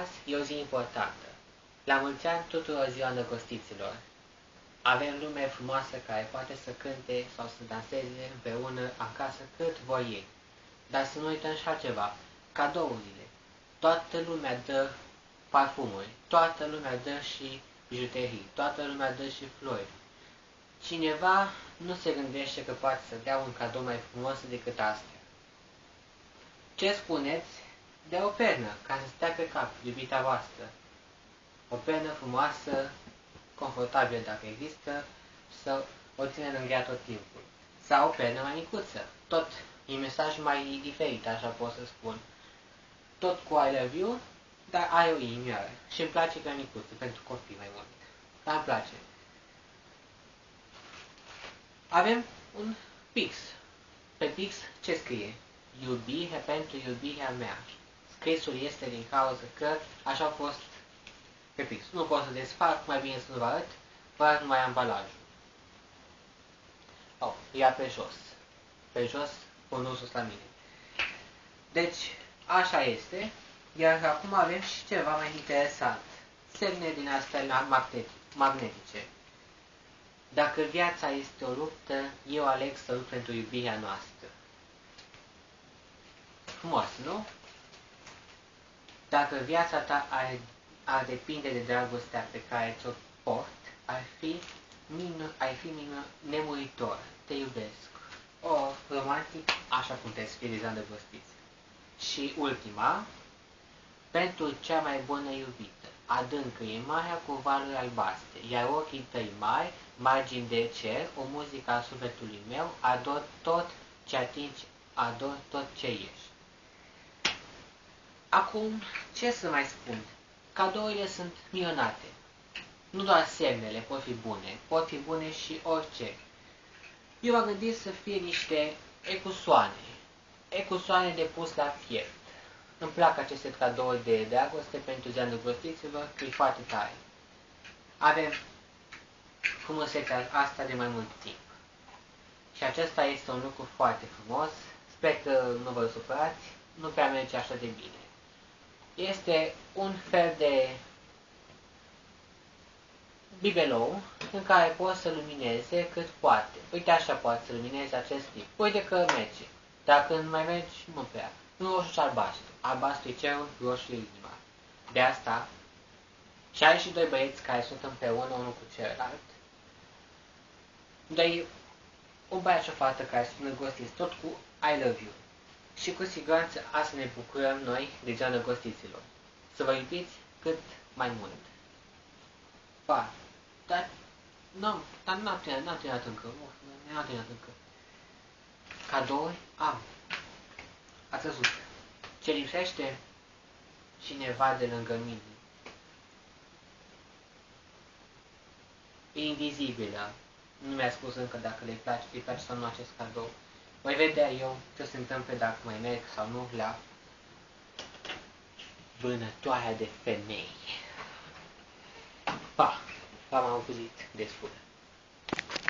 Azi e o zi importantă. La mulți ani tuturor ziua îndrăgostiților. Avem lume frumoasă care poate să cânte sau să danseze împreună acasă cât vor ei. Dar să nu uităm și altceva, cadourile. Toată lumea dă parfumuri, toată lumea dă și bijuterii, toată lumea dă și flori. Cineva nu se gândește că poate să dea un cadou mai frumos decât astea. Ce spuneți de o pernă ca să stea pe cap, iubita voastră? O pernă frumoasă, confortabilă dacă există, să o ține lângă ea tot timpul. Sau o pernă mai micuță, tot e mesaj mai diferit, așa pot să spun. Tot cu I love you, dar ai o inimioară. Și îmi place pe micuță, pentru copii mai mult. Dar îmi place. Avem un pix. Pe pix ce scrie? Iubire pentru iubirea mea. Scrisul este din cauza că așa a fost pe pix. Nu pot să desfac, mai bine să nu vă arăt, vă arăt numai ambalajul. Oh, ia pe jos. Pe jos, pun sus la mine. Deci, așa este. Iar acum avem și ceva mai interesant. Semne din astea magnetice. Dacă viața este o luptă, eu aleg să lupt pentru iubirea noastră. Frumos, nu? Dacă viața ta ar, ar depinde de dragostea pe care ți-o port, ar fi, mină, ar fi mină, nemuritor. Te iubesc. O, romantic, așa cum te scrie de văstiți. Și ultima, pentru cea mai bună iubită. Adâncă e marea cu valuri albastre, iar ochii tăi mari, margini de cer, o muzică a sufletului meu, ador tot ce atingi, ador tot ce ești. Acum, ce să mai spun? Cadourile sunt minunate. Nu doar semnele pot fi bune, pot fi bune și orice. Eu am gândit să fie niște ecusoane, ecusoane de pus la fiept. Îmi plac aceste cadouri de dragoste pentru ziua îndrăgostiților, că e foarte tare. Avem frumusețea asta de mai mult timp. Și acesta este un lucru foarte frumos. Sper că nu vă supărați, nu prea merge așa de bine. Este un fel de bibelou în care poți să lumineze cât poate. Uite așa poate să lumineze acest tip. Uite că merge. Dacă nu mai mergi, nu prea. Nu roșu și albastru. Albastru e cerul, roșu e inima. De asta, 62 băieți care sunt împreună unul cu celălalt, dar o băiat și o fată care sunt îndrăgostiți tot cu I love you. Și cu siguranță asta ne bucurăm noi de ziua îndrăgostiților. Să vă iubiți cât mai mult. Pa! Dar, nu, dar n-am terminat, n-am terminat încă. N-am terminat încă. Cadouri am. Ați văzut. Ce lipsește? Cineva de lângă mine. E invizibilă. Nu mi-a spus încă dacă le place, îi place sau nu acest cadou. Voi vedea eu ce se întâmplă dacă mai merg sau nu la vânătoarea de femei. Pa! V-am auzit destul.